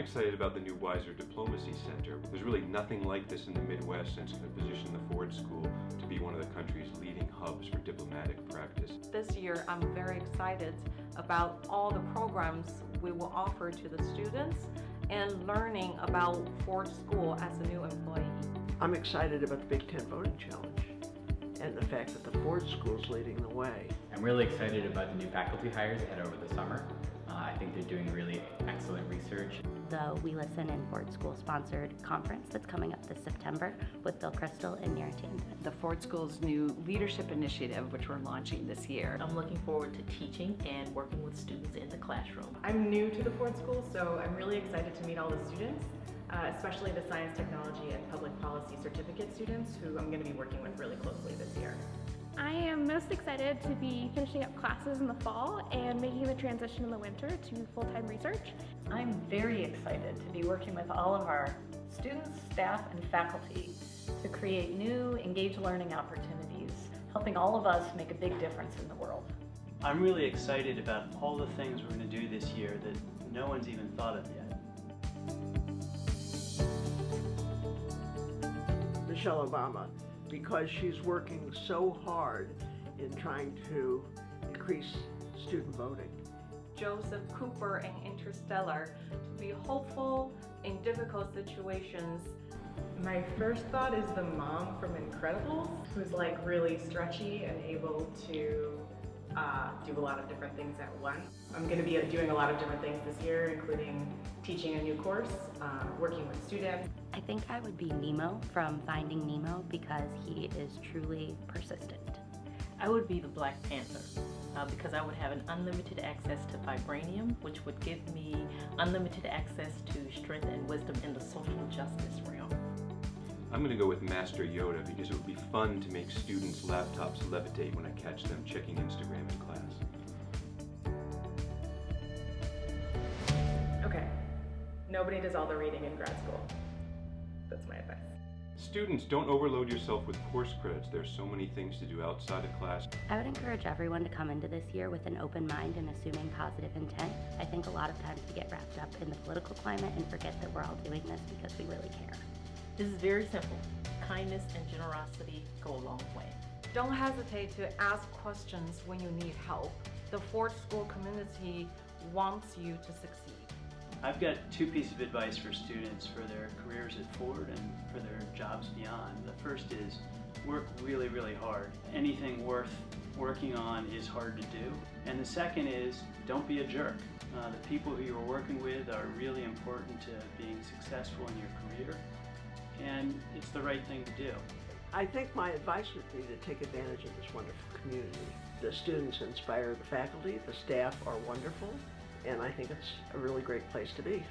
excited about the new Weiser Diplomacy Center. There's really nothing like this in the Midwest and it's going to position the Ford School to be one of the country's leading hubs for diplomatic practice. This year, I'm very excited about all the programs we will offer to the students and learning about Ford School as a new employee. I'm excited about the Big Ten Voting Challenge and the fact that the Ford School is leading the way. I'm really excited about the new faculty hires ahead over the summer. Uh, I think they're doing really excellent research. The We Listen and Ford School sponsored conference that's coming up this September with Bill Kristol and Neera Tanden. The Ford School's new leadership initiative, which we're launching this year. I'm looking forward to teaching and working with students in the classroom. I'm new to the Ford School, so I'm really excited to meet all the students. Uh, especially the science, technology, and public policy certificate students who I'm going to be working with really most excited to be finishing up classes in the fall and making the transition in the winter to full-time research. I'm very excited to be working with all of our students, staff, and faculty to create new engaged learning opportunities, helping all of us make a big difference in the world. I'm really excited about all the things we're going to do this year that no one's even thought of yet. Michelle Obama because she's working so hard in trying to increase student voting. Joseph Cooper in Interstellar to be hopeful in difficult situations. My first thought is the mom from Incredibles, who's like really stretchy and able to uh, do a lot of different things at once. I'm going to be doing a lot of different things this year, including teaching a new course, uh, working with students. I think I would be Nemo from Finding Nemo because he is truly persistent. I would be the Black Panther uh, because I would have an unlimited access to vibranium, which would give me unlimited access to strength and wisdom in the social justice realm. I'm going to go with Master Yoda because it would be fun to make students' laptops levitate when I catch them checking Instagram in class. Okay, nobody does all the reading in grad school. That's my advice. Students, don't overload yourself with course credits. There's so many things to do outside of class. I would encourage everyone to come into this year with an open mind and assuming positive intent. I think a lot of times we get wrapped up in the political climate and forget that we're all doing this because we really care. This is very simple. Kindness and generosity go a long way. Don't hesitate to ask questions when you need help. The Ford School community wants you to succeed. I've got two pieces of advice for students for their careers at Ford and for their jobs beyond. The first is work really, really hard. Anything worth working on is hard to do. And the second is don't be a jerk. Uh, the people who you're working with are really important to being successful in your career and it's the right thing to do. I think my advice would be to take advantage of this wonderful community. The students inspire the faculty, the staff are wonderful, and I think it's a really great place to be.